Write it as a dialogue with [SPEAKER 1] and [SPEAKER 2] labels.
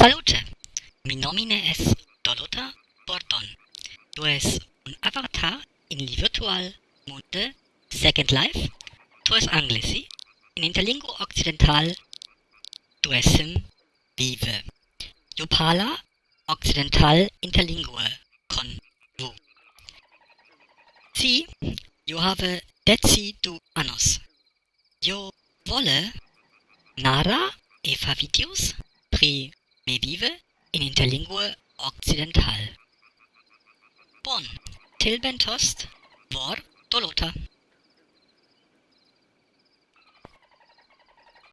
[SPEAKER 1] Salute! Mi nomine es Doluta Bordon. Tu es un avatar in li virtual monde Second Life. Tu es anglesi in interlingua occidental tu essim vive. Tu parla occidental interlingua con vu. Si, io have deci du annos. Io vole nara e fa videos pri me vive in interlingua occidental. Bon, til bentost, vor dolota.